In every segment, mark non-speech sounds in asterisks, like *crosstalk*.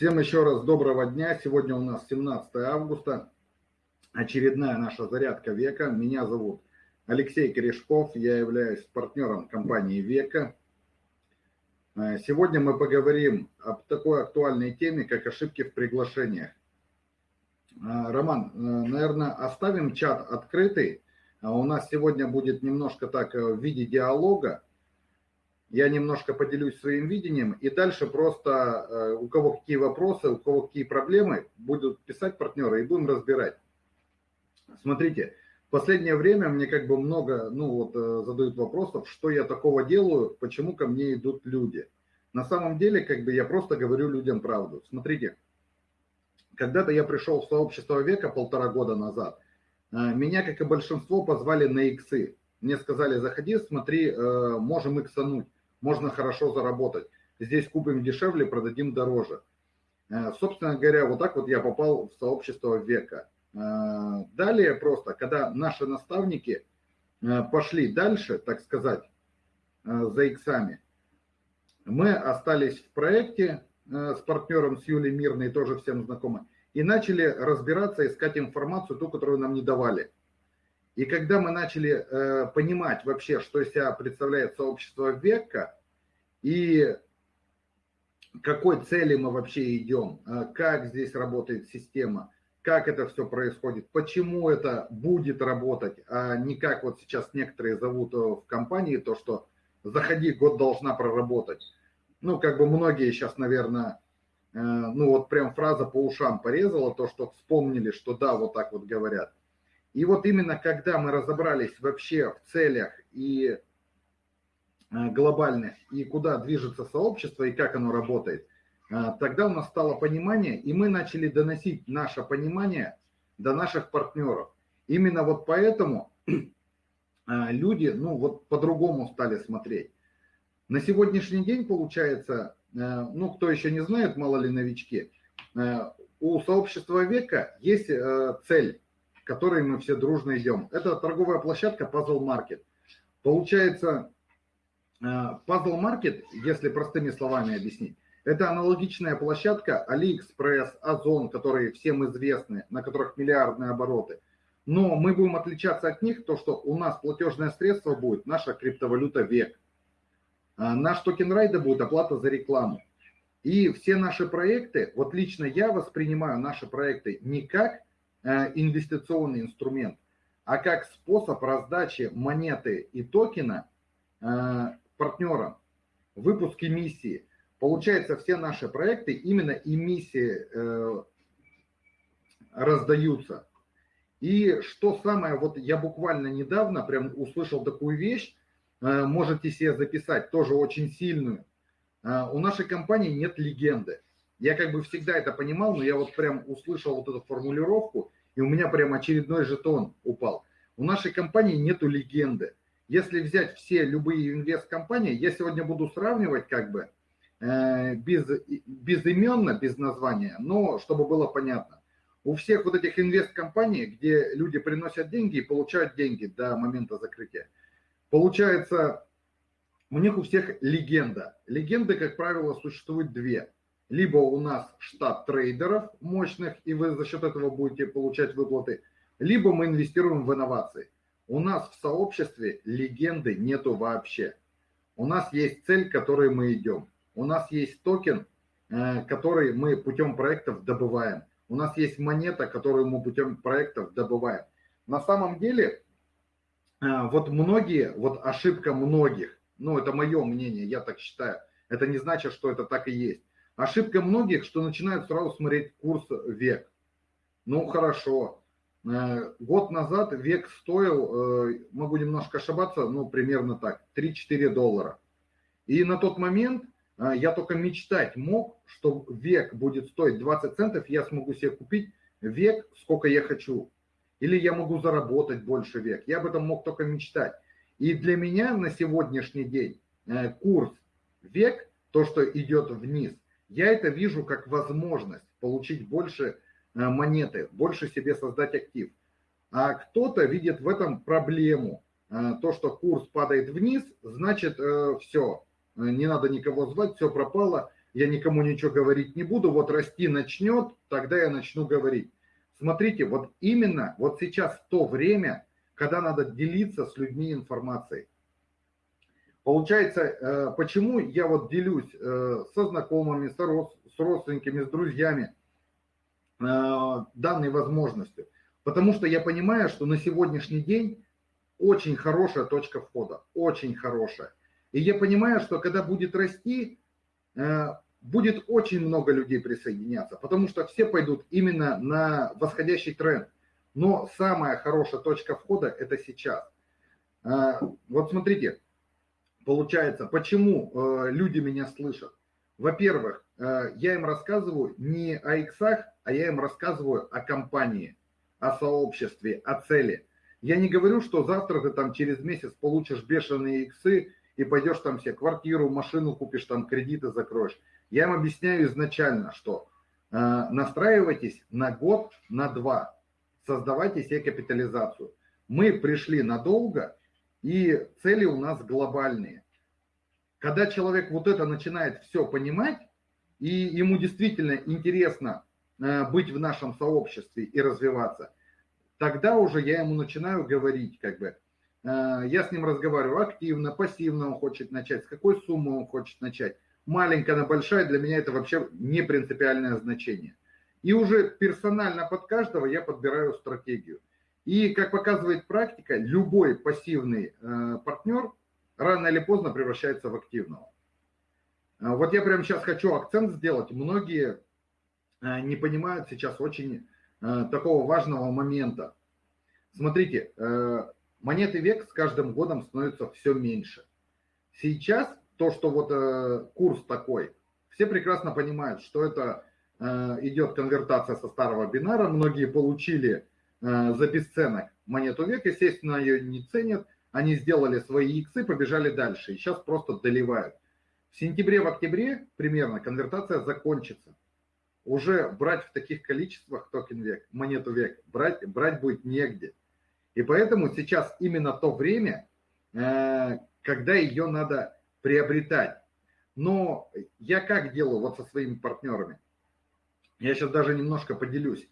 Всем еще раз доброго дня. Сегодня у нас 17 августа. Очередная наша зарядка века. Меня зовут Алексей Корешков. Я являюсь партнером компании Века. Э, сегодня мы поговорим об такой актуальной теме, как ошибки в приглашениях. Э, Роман, э, наверное, оставим чат открытый. У нас сегодня будет немножко так в виде диалога я немножко поделюсь своим видением, и дальше просто э, у кого какие вопросы, у кого какие проблемы, будут писать партнеры и будем разбирать. Смотрите, в последнее время мне как бы много, ну вот, э, задают вопросов, что я такого делаю, почему ко мне идут люди. На самом деле, как бы я просто говорю людям правду. Смотрите, когда-то я пришел в сообщество века полтора года назад, э, меня, как и большинство, позвали на иксы. Мне сказали, заходи, смотри, можем иксануть можно хорошо заработать. Здесь купим дешевле, продадим дороже. Э, собственно говоря, вот так вот я попал в сообщество века. Э, далее просто, когда наши наставники э, пошли дальше, так сказать, за иксами, мы остались в проекте с партнером, с Юлей Мирной, тоже всем знакомы, и начали разбираться, искать информацию, ту, которую нам не давали. И когда мы начали э, понимать вообще, что из себя представляет сообщество века, и какой цели мы вообще идем, э, как здесь работает система, как это все происходит, почему это будет работать, а не как вот сейчас некоторые зовут э, в компании, то, что заходи, год должна проработать. Ну, как бы многие сейчас, наверное, э, ну вот прям фраза по ушам порезала, то, что вспомнили, что да, вот так вот говорят. И вот именно когда мы разобрались вообще в целях и э, глобальных, и куда движется сообщество, и как оно работает, э, тогда у нас стало понимание, и мы начали доносить наше понимание до наших партнеров. Именно вот поэтому э, люди, ну вот по-другому стали смотреть. На сегодняшний день получается, ну кто еще не знает, мало ли новички, у сообщества века есть цель которой мы все дружно идем. Это торговая площадка Puzzle Market. Получается, э, Puzzle Market, если простыми словами объяснить, это аналогичная площадка AliExpress, Озон, которые всем известны, на которых миллиардные обороты. Но мы будем отличаться от них, то что у нас платежное средство будет наша криптовалюта ВЕК. Э, наш токен райда будет оплата за рекламу. И все наши проекты, вот лично я воспринимаю наши проекты не как инвестиционный инструмент, а как способ раздачи монеты и токена э, партнерам, выпуск эмиссии. Получается, все наши проекты именно эмиссии э, раздаются. И что самое, вот я буквально недавно прям услышал такую вещь, можете себе записать, тоже очень сильную. У нашей компании нет легенды. Я как бы всегда это понимал, но я вот прям услышал вот эту формулировку, и у меня прям очередной жетон упал. У нашей компании нету легенды. Если взять все любые инвест-компании, я сегодня буду сравнивать как бы э, без, безыменно, без названия, но чтобы было понятно. У всех вот этих инвест-компаний, где люди приносят деньги и получают деньги до момента закрытия, получается, у них у всех легенда. Легенды, как правило, существует две – либо у нас штат трейдеров мощных, и вы за счет этого будете получать выплаты, либо мы инвестируем в инновации. У нас в сообществе легенды нету вообще. У нас есть цель, к которой мы идем. У нас есть токен, э, который мы путем проектов добываем. У нас есть монета, которую мы путем проектов добываем. На самом деле, э, вот многие, вот ошибка многих, ну это мое мнение, я так считаю, это не значит, что это так и есть. Ошибка многих, что начинают сразу смотреть курс век. Ну, хорошо. Э, год назад век стоил, э, могу немножко ошибаться, ну, примерно так, 3-4 доллара. И на тот момент э, я только мечтать мог, что век будет стоить 20 центов, я смогу себе купить век, сколько я хочу. Или я могу заработать больше век. Я об этом мог только мечтать. И для меня на сегодняшний день курс век, то, что идет вниз – я это вижу как возможность получить больше э, монеты, больше себе создать актив. А кто-то видит в этом проблему. Э, то, что курс падает вниз, значит э, все, не надо никого звать, все пропало, я никому ничего говорить не буду, вот расти начнет, тогда я начну говорить. Смотрите, вот именно вот сейчас то время, когда надо делиться с людьми информацией. Получается, э, почему я вот делюсь э, со знакомыми, с родственниками, с друзьями э, данной возможностью? Потому что я понимаю, что на сегодняшний день очень хорошая точка входа, очень хорошая. И я понимаю, что когда будет расти, будет очень много людей присоединяться, потому что все пойдут именно на восходящий тренд. Но самая хорошая точка входа – это сейчас. Вот смотрите, Получается, почему э, люди меня слышат? Во-первых, э, я им рассказываю не о иксах, а я им рассказываю о компании, о сообществе, о цели. Я не говорю, что завтра ты там через месяц получишь бешеные иксы и пойдешь там себе квартиру, машину купишь, там кредиты закроешь. Я им объясняю изначально, что э, настраивайтесь на год, на два, создавайте себе капитализацию. Мы пришли надолго, и цели у нас глобальные. Когда человек вот это начинает все понимать, и ему действительно интересно э, быть в нашем сообществе и развиваться, тогда уже я ему начинаю говорить, как бы, э, я с ним разговариваю активно, пассивно он хочет начать, с какой суммы он хочет начать. Маленькая, на большая, для меня это вообще не принципиальное значение. И уже персонально под каждого я подбираю стратегию. И, как показывает практика, любой пассивный э, партнер рано или поздно превращается в активного. Э, вот я прямо сейчас хочу акцент сделать. Многие э, не понимают сейчас очень такого важного момента. Смотрите, монеты век с каждым годом становится все меньше. Сейчас то, что вот курс такой, все прекрасно понимают, что это идет конвертация со старого бинара. Многие получили за бесценок монету век, естественно, ее не ценят, они сделали свои иксы, побежали дальше, и сейчас просто доливают. В сентябре, в октябре примерно конвертация закончится. Уже брать в таких количествах токен век, монету век, брать, брать будет негде. И поэтому сейчас именно то время, э, когда ее надо приобретать. Но я как делаю вот со своими партнерами? Я сейчас даже немножко поделюсь.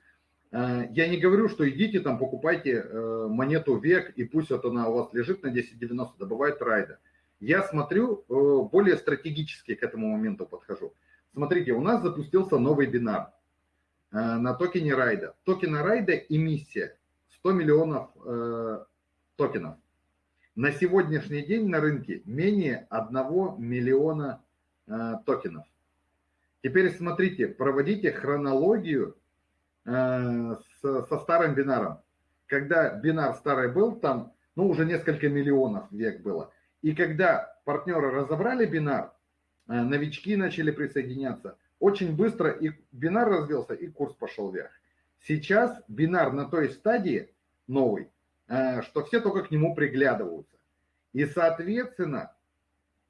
Э, я не говорю, что идите там, покупайте э, монету век, и пусть вот она у вас лежит на 10.90, добывает райда. Я смотрю, э, более стратегически к этому моменту подхожу. Смотрите, у нас запустился новый бинар на токене райда. Токена райда эмиссия 100 миллионов токенов. На сегодняшний день на рынке менее 1 миллиона токенов. Теперь смотрите, проводите хронологию со старым бинаром. Когда бинар старый был, там ну, уже несколько миллионов век было. И когда партнеры разобрали бинар, э, новички начали присоединяться, очень быстро и бинар развился, и курс пошел вверх. Сейчас бинар на той стадии новый, э, что все только к нему приглядываются. И, соответственно,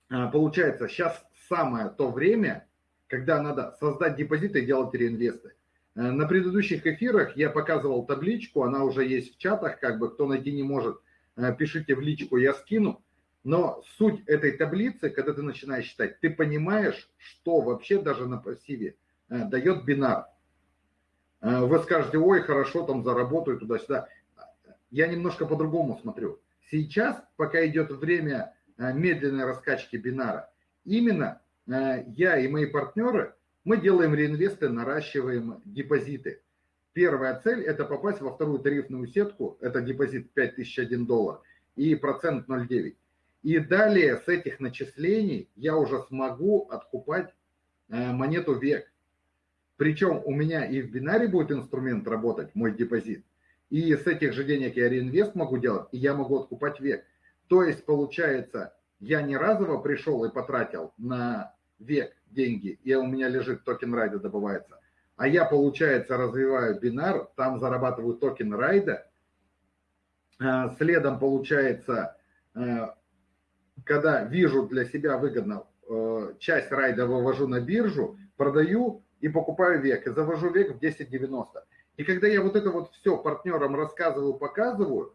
получается, сейчас самое то время, когда надо создать депозиты и делать реинвесты. Э, на предыдущих эфирах я показывал табличку, она уже есть в чатах, как бы кто найти не может, э, пишите в личку, я скину. Но суть этой таблицы, когда ты начинаешь считать, ты понимаешь, что вообще даже на пассиве э, дает бинар. Вы скажете, ой, хорошо, там заработаю туда-сюда. Я немножко по-другому смотрю. Сейчас, пока идет время медленной раскачки бинара, именно я и мои партнеры – мы делаем реинвесты, наращиваем депозиты. Первая цель – это попасть во вторую тарифную сетку, это депозит 5001 доллар и процент 0,9. И далее с этих начислений я уже смогу откупать э, монету век. Причем у меня и в бинаре будет инструмент работать, мой депозит. И с этих же денег я реинвест могу делать, и я могу откупать век. То есть, получается, я не разово пришел и потратил на век деньги, и у меня лежит токен райда добывается, а я, получается, развиваю бинар, там зарабатываю токен райда, а, следом, получается, а, когда вижу для себя выгодно, а, часть райда вывожу на биржу, продаю и покупаю век, и завожу век в 10.90. И когда я вот это вот все партнерам рассказываю, показываю,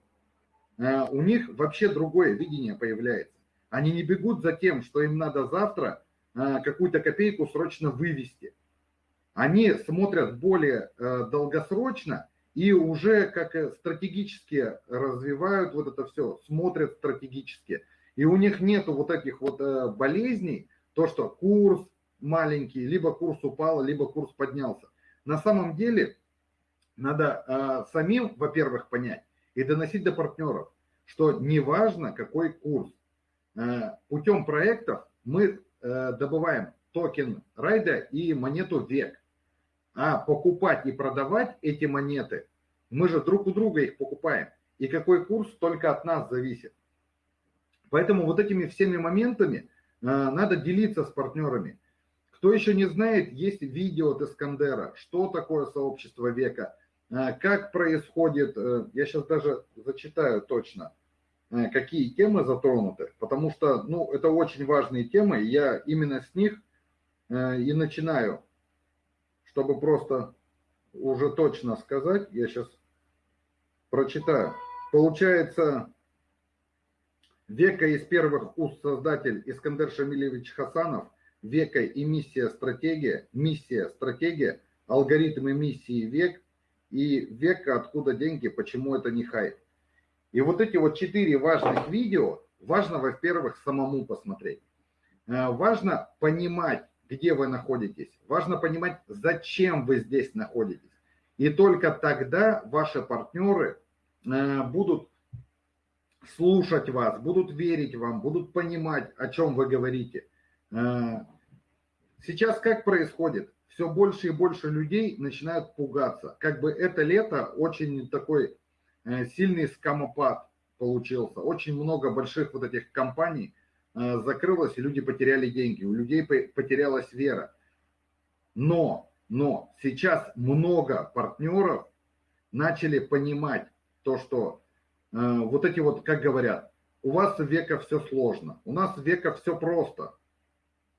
у них вообще другое видение появляется. Они не бегут за тем, что им надо завтра э, какую-то копейку срочно вывести. Они смотрят более э, долгосрочно и уже как стратегически развивают вот это все, смотрят стратегически. И у них нету вот этих вот болезней, то, что курс маленький, либо курс упал, либо курс поднялся. На самом деле надо самим, во-первых, понять и доносить до партнеров, что неважно какой курс, путем проектов мы Э, добываем токен райда и монету век. А покупать и продавать эти монеты, мы же друг у друга их покупаем. И какой курс только от нас зависит. Поэтому вот этими всеми моментами э, надо делиться с партнерами. Кто еще не знает, есть видео от Искандера, что такое сообщество века, э, как происходит, я сейчас даже зачитаю точно – Э, какие темы затронуты, потому что, ну, это очень важные темы, и я именно с них э, и начинаю, чтобы просто уже точно сказать, я сейчас прочитаю. Получается, века из первых уст создатель Искандер Шамилевич Хасанов, века и миссия стратегия, миссия стратегия, алгоритмы миссии век и века откуда деньги, почему это не хайп. И вот эти вот четыре важных видео, важно, во-первых, самому посмотреть. Э, важно понимать, где вы находитесь. Важно понимать, зачем вы здесь находитесь. И только тогда ваши партнеры э, будут слушать вас, будут верить вам, будут понимать, о чем вы говорите. Э, сейчас как происходит? Все больше и больше людей начинают пугаться. Как бы это лето очень такой сильный скамопад получился. Очень много больших вот этих компаний э, закрылось, и люди потеряли деньги, у людей потерялась вера. Но, но сейчас много партнеров начали понимать то, что э, вот эти вот, как говорят, у вас века все сложно, у нас века все просто.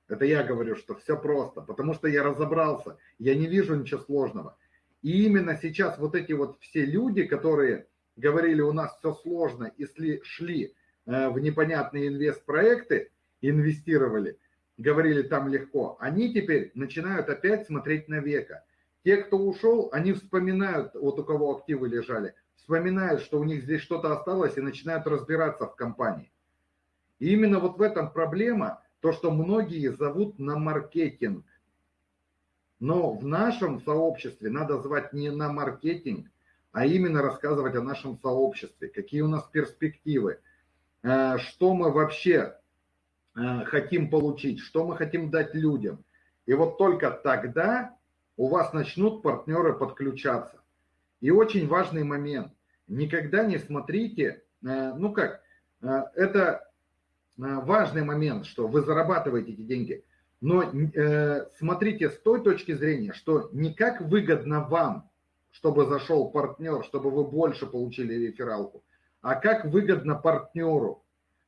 Это я говорю, что все просто, потому что я разобрался, я не вижу ничего сложного. И именно сейчас вот эти вот все люди, которые говорили, у нас все сложно, если шли э, в непонятные инвестпроекты, инвестировали, говорили, там легко, они теперь начинают опять смотреть на века. Те, кто ушел, они вспоминают, вот у кого активы лежали, вспоминают, что у них здесь что-то осталось и начинают разбираться в компании. И именно вот в этом проблема, то, что многие зовут на маркетинг. Но в нашем сообществе надо звать не на маркетинг, а именно рассказывать о нашем сообществе, какие у нас перспективы, э, что мы вообще э, хотим получить, что мы хотим дать людям. И вот только тогда у вас начнут партнеры подключаться. И очень важный момент. Никогда не смотрите, э, ну как, это важный момент, что вы зарабатываете эти деньги. Но смотрите с той точки зрения, что не как выгодно вам, чтобы зашел партнер, чтобы вы больше получили рефералку, а как выгодно партнеру.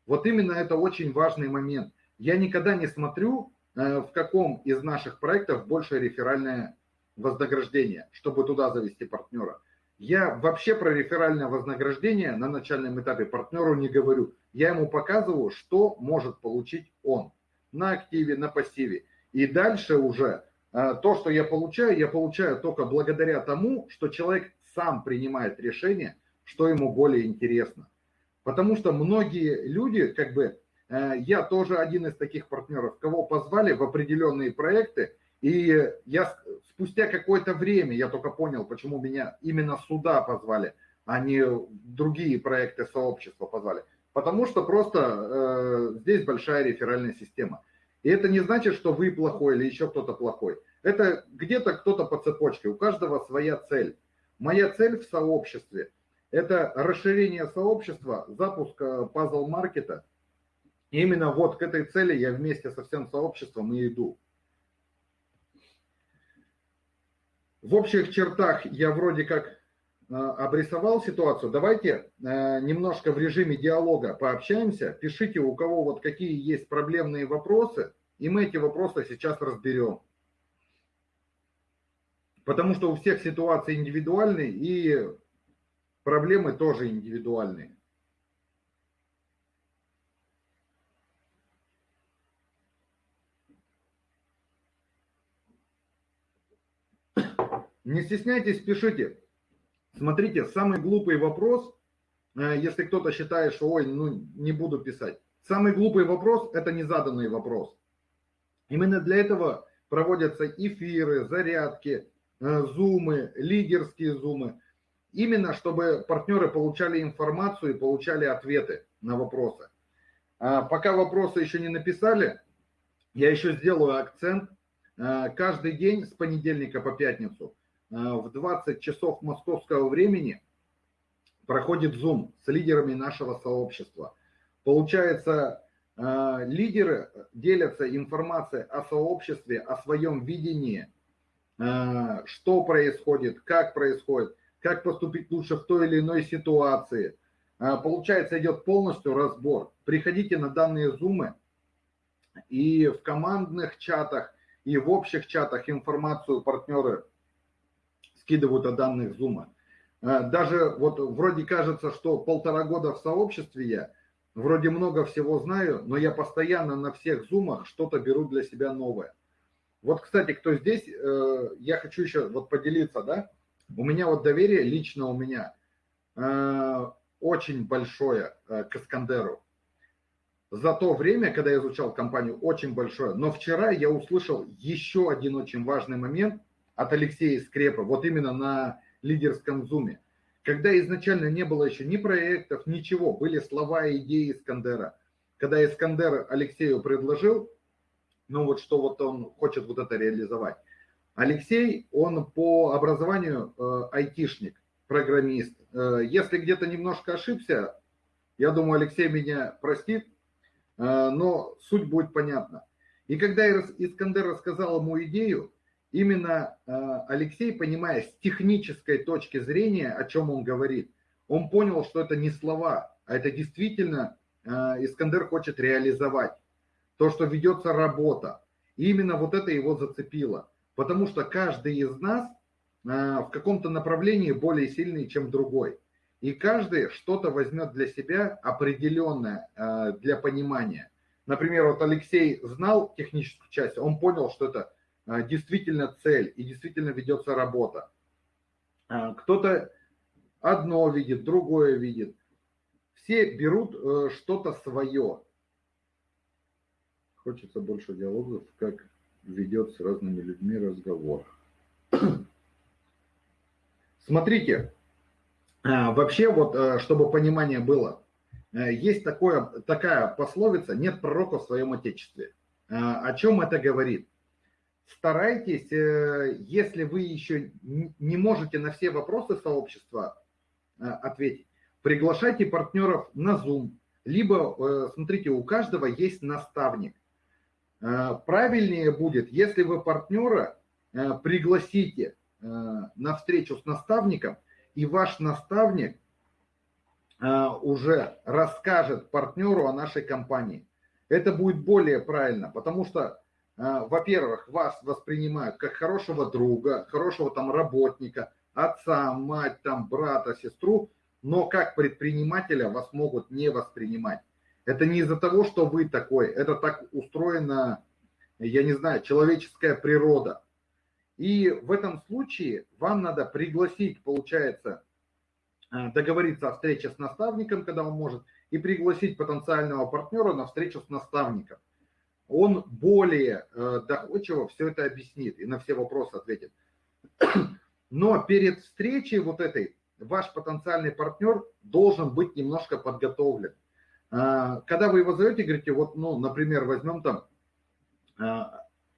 Вот именно это очень важный момент. Я никогда не смотрю, э, в каком из наших проектов больше реферальное вознаграждение, чтобы туда завести партнера. Я вообще про реферальное вознаграждение на начальном этапе партнеру не говорю. Я ему показываю, что может получить он на активе, на пассиве. И дальше уже то, что я получаю, я получаю только благодаря тому, что человек сам принимает решение, что ему более интересно. Потому что многие люди, как бы, э, я тоже один из таких партнеров, кого позвали в определенные проекты, и я спустя какое-то время, я только понял, почему меня именно сюда позвали, а не другие проекты сообщества позвали. Потому что просто э, здесь большая реферальная система. И это не значит, что вы плохой или еще кто-то плохой. Это где-то кто-то по цепочке, у каждого своя цель. Моя цель в сообществе – это расширение сообщества, запуск пазл-маркета. И именно вот к этой цели я вместе со всем сообществом и иду. В общих чертах я вроде как Э, Э, обрисовал ситуацию. Давайте э, немножко в режиме диалога пообщаемся. Пишите, у кого вот какие есть проблемные вопросы, и мы эти вопросы сейчас разберем. Потому что у всех ситуации индивидуальные, и проблемы тоже индивидуальные. Не стесняйтесь, пишите. Смотрите, самый глупый вопрос, э, если кто-то считает, что ой, ну не буду писать. Самый глупый вопрос – это незаданный вопрос. Именно для этого проводятся эфиры, зарядки, э, зумы, лидерские зумы. Именно чтобы партнеры получали информацию и получали ответы на вопросы. А пока вопросы еще не написали, я еще сделаю акцент. Э, каждый день с понедельника по пятницу в 20 часов московского времени проходит Zoom с лидерами нашего сообщества. Получается, э, лидеры делятся информацией о сообществе, о своем видении, что происходит, как происходит, как поступить лучше в той или иной ситуации. Получается, идет полностью разбор. Приходите на данные зумы, и в командных чатах, и в общих чатах информацию партнеры скидывают о данных Зума. Э, даже вот вроде кажется, что полтора года в сообществе я, вроде много всего знаю, но я постоянно на всех зумах что-то беру для себя новое. Вот, кстати, кто здесь, э, я хочу еще вот поделиться, да, у меня вот доверие лично у меня э, очень большое к Искандеру за то время, когда я изучал компанию, очень большое. Но вчера я услышал еще один очень важный момент от Алексея Скрепа, вот именно на лидерском зуме. Когда изначально не было еще ни проектов, ничего, были слова и идеи Искандера. Когда Искандер Алексею предложил, ну вот что вот он хочет вот это реализовать. Алексей, он по образованию э, айтишник, программист. Э, если где-то немножко ошибся, я думаю, Алексей меня простит, а, но суть будет понятна. И когда Искандер рассказал ему идею, именно а, Алексей, понимая с технической точки зрения, о чем он говорит, он понял, что это не слова, а это действительно а, Искандер хочет реализовать. То, что ведется работа. И именно вот это его зацепило. Потому что каждый из нас в каком-то направлении более сильный, чем другой. И каждый что-то возьмет для себя определенное э, для понимания. Например, вот Алексей знал техническую часть, он понял, что это э, действительно цель и действительно ведется работа. Э, кто-то одно видит, другое видит. Все берут что-то свое. Хочется больше диалогов, как ведет с разными людьми разговор. *clears throat* Смотрите, а, вообще, вот, э, чтобы понимание было, э, есть такое, такая пословица «нет пророка в своем отечестве». А, о чем это говорит? Старайтесь, э, если вы еще не можете на все вопросы сообщества ответить, приглашайте партнеров на Zoom, либо, смотрите, у каждого есть наставник. Правильнее будет, если вы партнера пригласите на встречу с наставником, и ваш наставник уже расскажет партнеру о нашей компании. Это будет более правильно, потому что, во-первых, вас воспринимают как хорошего друга, хорошего там работника, отца, мать, там, брата, сестру, но как предпринимателя вас могут не воспринимать. Это не из-за того, что вы такой, это так устроена, я не знаю, человеческая природа. И в этом случае вам надо пригласить, получается, э, договориться о встрече с наставником, когда он может, и пригласить потенциального партнера на встречу с наставником. Он более э, доходчиво все это объяснит и на все вопросы ответит. *clears throat* Но перед встречей вот этой ваш потенциальный партнер должен быть немножко подготовлен. Э, когда вы его зовете, говорите, вот, ну, например, возьмем там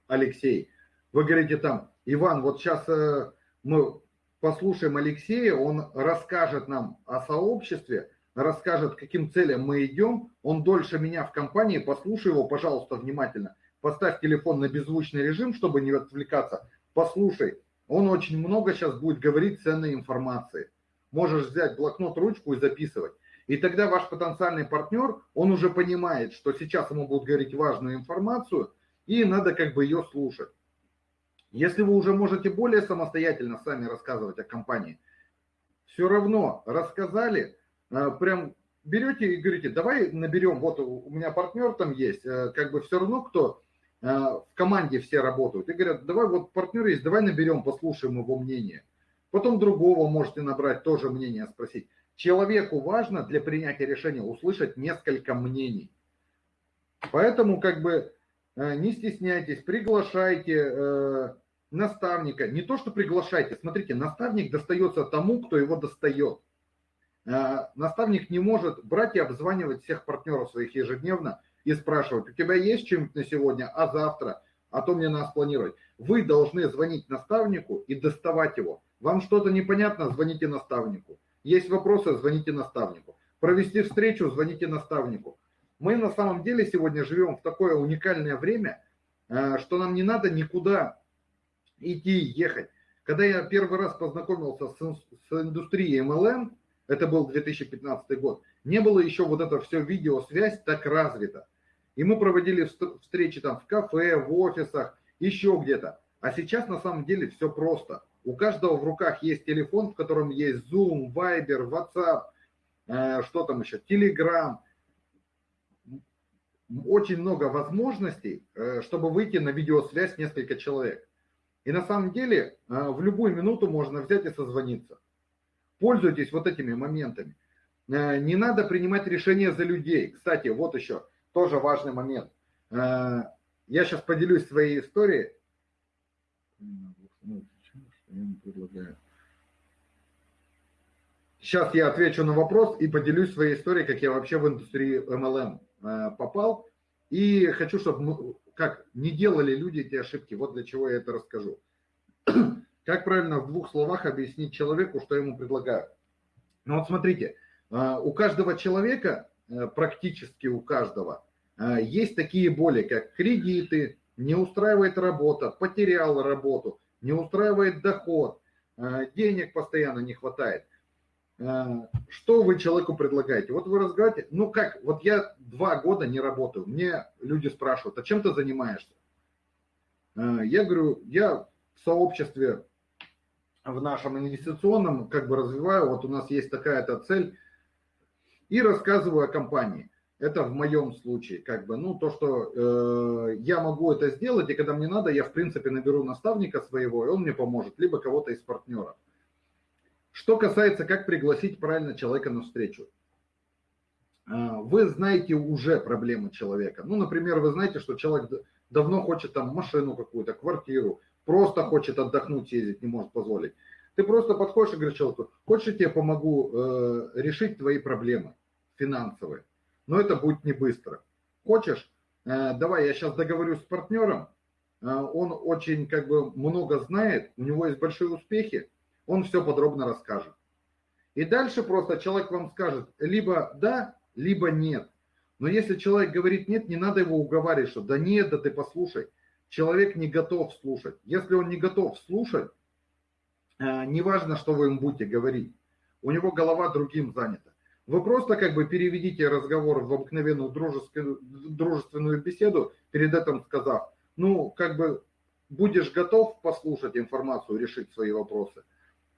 Алексей, вы говорите там, Иван, вот сейчас э, мы послушаем Алексея, он расскажет нам о сообществе, расскажет, каким целям мы идем. Он дольше меня в компании, послушай его, пожалуйста, внимательно. Поставь телефон на беззвучный режим, чтобы не отвлекаться. Послушай, он очень много сейчас будет говорить ценной информации. Можешь взять блокнот, ручку и записывать. И тогда ваш потенциальный партнер, он уже понимает, что сейчас ему будут говорить важную информацию, и надо как бы ее слушать. Если вы уже можете более самостоятельно сами рассказывать о компании, все равно рассказали, прям берете и говорите, давай наберем, вот у меня партнер там есть, э, как бы все равно кто в команде все работают, и говорят, давай вот партнер есть, давай наберем, послушаем его мнение. Потом другого можете набрать, тоже мнение спросить. Человеку важно для принятия решения услышать несколько мнений. Поэтому как бы не стесняйтесь, приглашайте наставника. Не то, что приглашайте, смотрите, наставник достается тому, кто его достает. Наставник не может брать и обзванивать всех партнеров своих ежедневно и спрашивать, у тебя есть чем-то на сегодня, а завтра, а то мне надо спланировать. Вы должны звонить наставнику и доставать его. Вам что-то непонятно, звоните наставнику. Есть вопросы, звоните наставнику. Провести встречу, звоните наставнику. Мы на самом деле сегодня живем в такое уникальное время, э, что нам не надо никуда идти, ехать. Когда я первый раз познакомился с, с индустрией MLM, это был 2015 год, не было еще вот это все видеосвязь так развита. И мы проводили встречи там в кафе, в офисах, еще где-то. А сейчас на самом деле все просто. У каждого в руках есть телефон, в котором есть Zoom, Viber, WhatsApp, э, что там еще, Telegram. Очень много возможностей, э, чтобы выйти на видеосвязь несколько человек. И на самом деле э, в любую минуту можно взять и созвониться. Пользуйтесь вот этими моментами. Э, не надо принимать решения за людей. Кстати, вот еще – тоже важный момент. Э, я сейчас поделюсь своей историей. Сейчас я отвечу на вопрос и поделюсь своей историей, как я вообще в индустрии MLM э, попал. И хочу, чтобы мы, как не делали люди эти ошибки. Вот для чего я это расскажу. Как правильно в двух словах объяснить человеку, что ему предлагают? Ну вот смотрите, э, у каждого человека Э, практически у каждого, э, есть такие боли, как кредиты, не устраивает работа, потерял работу, не устраивает доход, э, денег постоянно не хватает. Что вы человеку предлагаете? Вот вы разговариваете, ну как, вот я два года не работаю, мне люди спрашивают, а чем ты занимаешься? Я говорю, я в сообществе в нашем инвестиционном как бы развиваю, вот у нас есть такая-то цель – и рассказываю о компании. Это в моем случае, как бы, ну, то, что э, я могу это сделать, и когда мне надо, я, в принципе, наберу наставника своего, и он мне поможет, либо кого-то из партнеров. Что касается, как пригласить правильно человека на встречу. Э, вы знаете уже проблемы человека. Ну, например, вы знаете, что человек давно хочет там машину какую-то, квартиру, просто хочет отдохнуть, ездить, не может позволить. Ты просто подходишь и говоришь человеку, хочешь, я тебе помогу э, решить твои проблемы финансовые, но это будет не быстро. Хочешь, э, давай я сейчас договорюсь с партнером, э, он очень как бы много знает, у него есть большие успехи, он все подробно расскажет. И дальше просто человек вам скажет либо да, либо нет. Но если человек говорит нет, не надо его уговаривать, что да нет, да ты послушай. Человек не готов слушать. Если он не готов слушать, Э, неважно, что вы им будете говорить, у него голова другим занята. Вы просто как бы переведите разговор в обыкновенную дружескую, дружественную беседу, перед этим сказав, ну, как бы будешь готов послушать информацию, решить свои вопросы.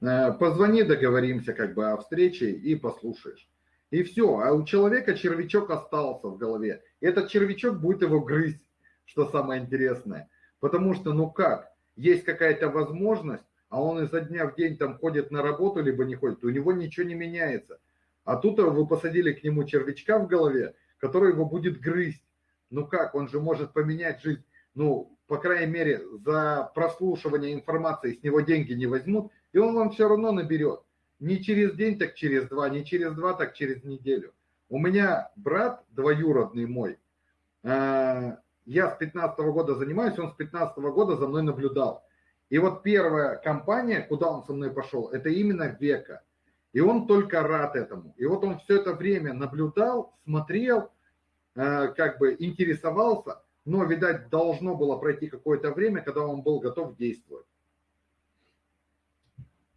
Э, позвони, договоримся как бы о встрече и послушаешь. И все. А у человека червячок остался в голове. Этот червячок будет его грызть, что самое интересное. Потому что, ну как, есть какая-то возможность, а он изо дня в день там ходит на работу, либо не ходит, у него ничего не меняется. А тут вы посадили к нему червячка в голове, который его будет грызть. Ну как, он же может поменять жизнь. Ну, по крайней мере, за прослушивание информации с него деньги не возьмут, и он вам все равно наберет. Не через день, так через два, не через два, так через неделю. У меня брат двоюродный мой, э, я с 15 -го года занимаюсь, он с 15 -го года за мной наблюдал. И вот первая компания, куда он со мной пошел, это именно Века. И он только рад этому. И вот он все это время наблюдал, смотрел, э, как бы интересовался, но, видать, должно было пройти какое-то время, когда он был готов действовать.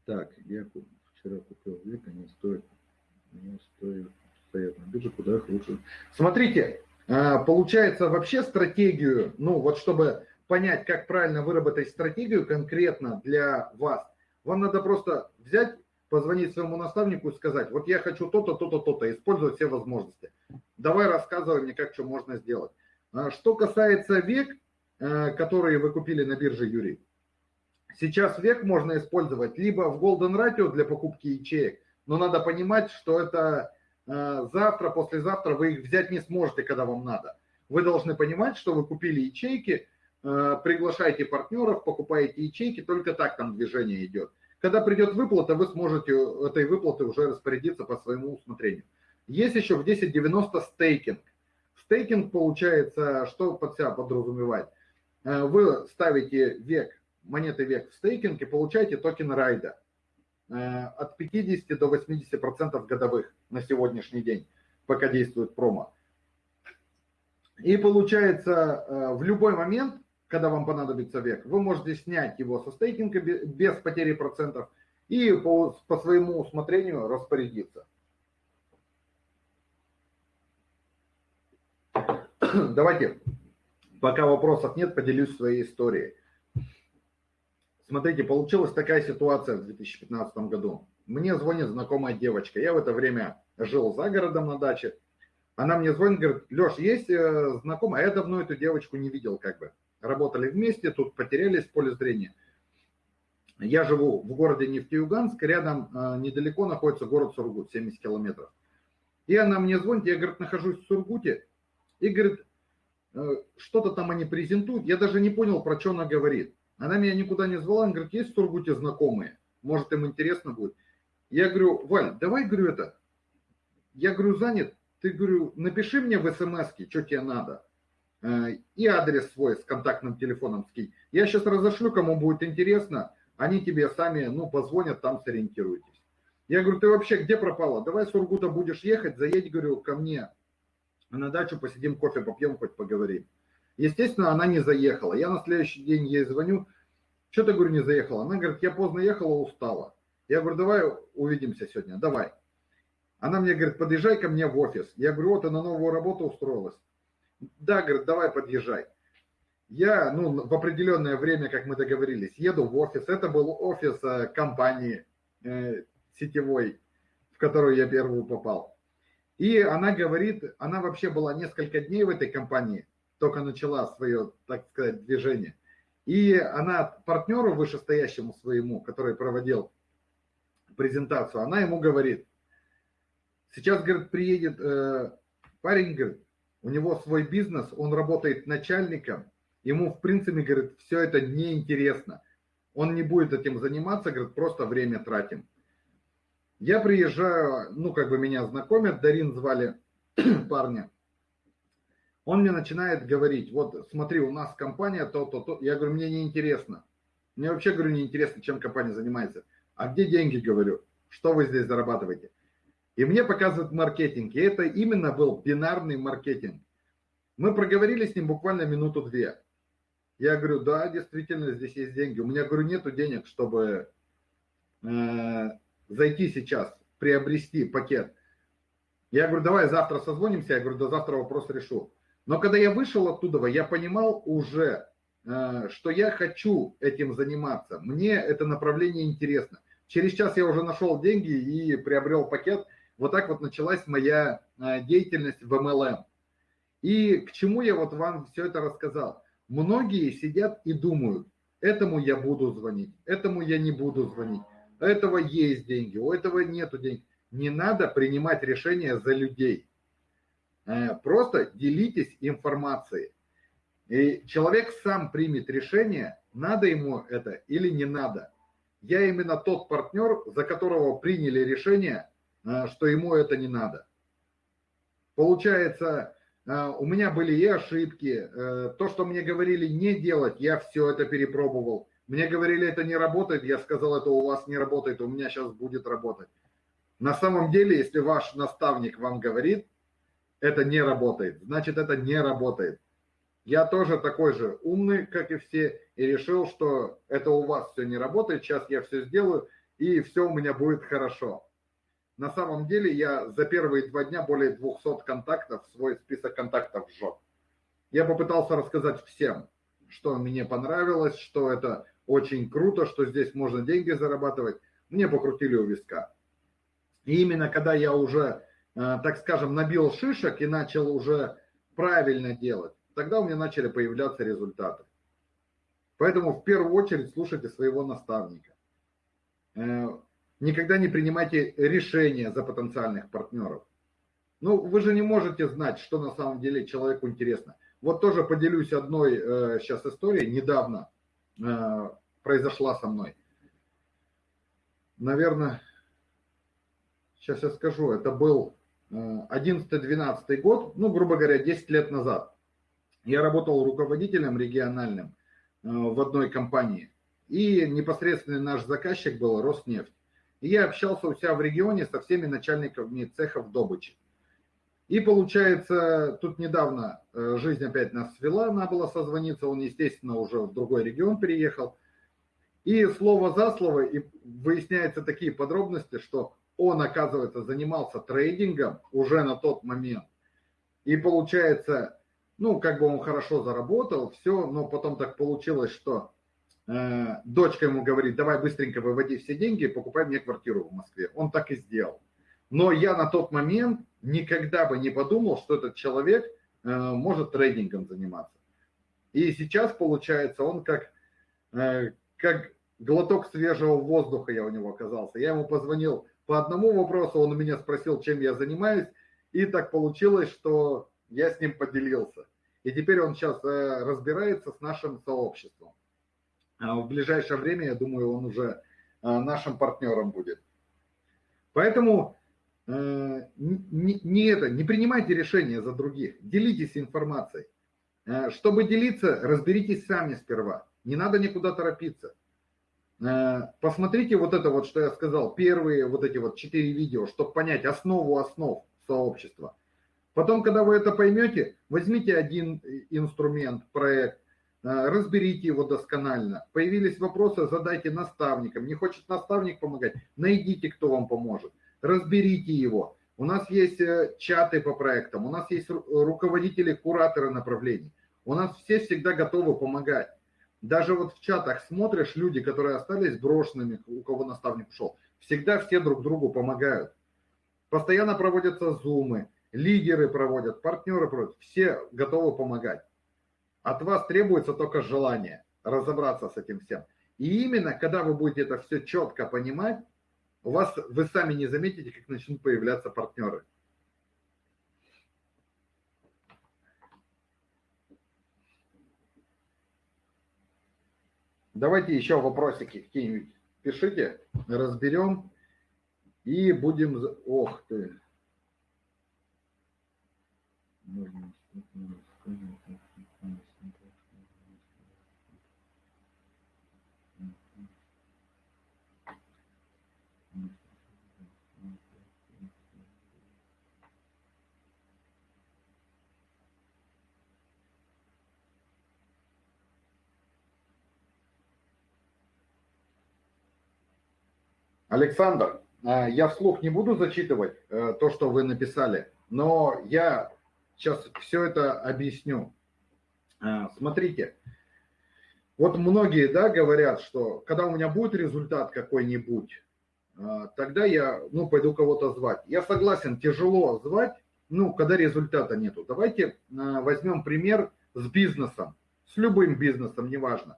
Так, я вчера купил Века, не стоит, не стоит стоят на бирже, куда их лучше. Смотрите, получается вообще стратегию, ну вот чтобы понять, как правильно выработать стратегию конкретно для вас, вам надо просто взять, позвонить своему наставнику и сказать, вот я хочу то-то, то-то, то-то, использовать все возможности. Давай рассказывай мне, как что можно сделать. А что касается век, э, которые вы купили на бирже Юрий. Сейчас век можно использовать либо в Golden Ratio для покупки ячеек, но надо понимать, что это завтра, послезавтра вы их взять не сможете, когда вам надо. Вы должны понимать, что вы купили ячейки, э, приглашаете партнеров, покупаете ячейки, только так там движение идет. Когда придет выплата, вы сможете этой выплаты уже распорядиться по своему усмотрению. Есть еще в 10.90 стейкинг. Стейкинг получается, что под себя подразумевает? Э, вы ставите век, монеты век в стейкинг и получаете токен райда э, от 50 до 80% годовых на сегодняшний день, пока действует промо. И получается, э, в любой момент, когда вам понадобится век, вы можете снять его со стейкинга без потери процентов и по, по своему усмотрению распорядиться. Давайте, пока вопросов нет, поделюсь своей историей. Смотрите, получилась такая ситуация в 2015 году. Мне звонит знакомая девочка. Я в это время жил за городом на даче. Она мне звонит, говорит, Леш, есть э, знакомая, я давно эту девочку не видел как бы. Работали вместе, тут потерялись в поле зрения. Я живу в городе Нефтеюганск, рядом э, недалеко находится город Сургут, 70 километров. И она мне звонит, я, говорит, нахожусь в Сургуте, и, говорит, э, что-то там они презентуют, я даже не понял, про что она говорит. Она меня никуда не звала, она говорит, есть в Сургуте знакомые, может им интересно будет. Я говорю, Валь, давай, говорю, это, я говорю, занят, ты, говорю, напиши мне в смс что тебе надо, э, и адрес свой с контактным телефоном скинь. Я сейчас разошлю, кому будет интересно, они тебе сами, ну, позвонят, там сориентируйтесь. Я говорю, ты вообще где пропала? Давай с Ургута будешь ехать, заедь, говорю, ко мне на дачу, посидим, кофе попьем, хоть поговорим. Естественно, она не заехала. Я на следующий день ей звоню, что ты, говорю, не заехала? Она говорит, я поздно ехала, устала. Я говорю, давай увидимся сегодня, давай. Она мне говорит, подъезжай ко мне в офис. Я говорю, вот, ты на новую работу устроилась. Да, говорит, давай подъезжай. Я, ну, в определенное время, как мы договорились, еду в офис. Это был офис э, компании э, сетевой, в которую я первую попал. И она говорит, она вообще была несколько дней в этой компании, только начала свое, так сказать, движение. И она партнеру вышестоящему своему, который проводил презентацию, она ему говорит, Сейчас, говорит, приедет э, парень, говорит, у него свой бизнес, он работает начальником, ему, в принципе, говорит, все это неинтересно. Он не будет этим заниматься, говорит, просто время тратим. Я приезжаю, ну, как бы меня знакомят, Дарин звали *clears throat* парня. Он мне начинает говорить, вот смотри, у нас компания то-то, то. Я говорю, мне не интересно. Мне вообще, говорю, не интересно, чем компания занимается. А где деньги, говорю? Что вы здесь зарабатываете? И мне показывают маркетинг. И это именно был бинарный маркетинг. Мы проговорили с ним буквально минуту-две. Я говорю, да, действительно, здесь есть деньги. У меня, говорю, нету денег, чтобы э, зайти сейчас, приобрести пакет. Я говорю, давай завтра созвонимся. Я говорю, до завтра вопрос решу. Но когда я вышел оттуда, я понимал уже, э, что я хочу этим заниматься. Мне это направление интересно. Через час я уже нашел деньги и приобрел пакет. Вот так вот началась моя а, деятельность в MLM. И к чему я вот вам все это рассказал? Многие сидят и думают, этому я буду звонить, этому я не буду звонить, у этого есть деньги, у этого нету денег. Не надо принимать решения за людей. Э, просто делитесь информацией. И человек сам примет решение, надо ему это или не надо. Я именно тот партнер, за которого приняли решение Э, что ему это не надо. Получается, э, у меня были и ошибки, то, что мне говорили не делать, я все это перепробовал. Мне говорили, это не работает, я сказал, это у вас не работает, у меня сейчас будет работать. На самом деле, если ваш наставник вам говорит, это не работает, значит, это не работает. Я тоже такой же умный, как и все, и решил, что это у вас все не работает, сейчас я все сделаю, и все у меня будет хорошо. На самом деле я за первые два дня более 200 контактов, свой список контактов сжег. Я попытался рассказать всем, что мне понравилось, что это очень круто, что здесь можно деньги зарабатывать. Мне покрутили у виска. И именно когда я уже, так скажем, набил шишек и начал уже правильно делать, тогда у меня начали появляться результаты. Поэтому в первую очередь слушайте своего наставника. Э, никогда не принимайте решения за потенциальных партнеров. Ну, вы же не можете знать, что на самом деле человеку интересно. Вот тоже поделюсь одной э, сейчас историей. Недавно э, произошла со мной. Наверное, сейчас я скажу, это был 11-12 год, ну, грубо говоря, 10 лет назад. Я работал руководителем региональным э, в одной компании. И непосредственный наш заказчик был Роснефть. И я общался у себя в регионе со всеми начальниками цехов добычи. И получается, тут недавно э, жизнь опять нас свела, надо было созвониться, он, естественно, уже в другой регион переехал. И слово за слово, и выясняются такие подробности, что он, оказывается, занимался трейдингом уже на тот момент. И получается, ну, как бы он хорошо заработал, все, но потом так получилось, что э, дочка ему говорит, давай быстренько выводи все деньги и покупай мне квартиру в Москве. Он так и сделал. Но я на тот момент никогда бы не подумал, что этот человек э, может трейдингом заниматься. И сейчас, получается, он как, э, как глоток свежего воздуха я у него оказался. Я ему позвонил по одному вопросу, он у меня спросил, чем я занимаюсь, и так получилось, что я с ним поделился. И теперь он сейчас э, разбирается с нашим сообществом. А в ближайшее время, я думаю, он уже э, нашим партнером будет. Поэтому э, не, не это, не принимайте решения за других, делитесь информацией. Чтобы делиться, разберитесь сами сперва. Не надо никуда торопиться. Э, посмотрите вот это вот, что я сказал, первые вот эти вот четыре видео, чтобы понять основу основ сообщества. Потом, когда вы это поймете, возьмите один инструмент, проект, э, разберите его досконально. Появились вопросы, задайте наставникам. Не хочет наставник помогать, найдите, кто вам поможет. Разберите его. У нас есть э, чаты по проектам, у нас есть руководители, кураторы направлений. У нас все всегда готовы помогать. Даже вот в чатах смотришь, люди, которые остались брошенными, у кого наставник ушел, всегда все друг другу помогают. Постоянно проводятся зумы, лидеры проводят, партнеры проводят, все готовы помогать. От вас требуется только желание разобраться с этим всем. И именно, когда вы будете это все четко понимать, у вас, вы сами не заметите, как начнут появляться партнеры. Давайте еще вопросики какие-нибудь пишите, разберем и будем... Ох ты! Александр, э, я вслух не буду зачитывать э, то, что вы написали, но я сейчас все это объясню. Э, смотрите, вот многие да, говорят, что когда у меня будет результат какой-нибудь, тогда я ну, пойду кого-то звать. Я согласен, тяжело звать, ну, когда результата нету. Давайте возьмем пример с бизнесом, с любым бизнесом, неважно.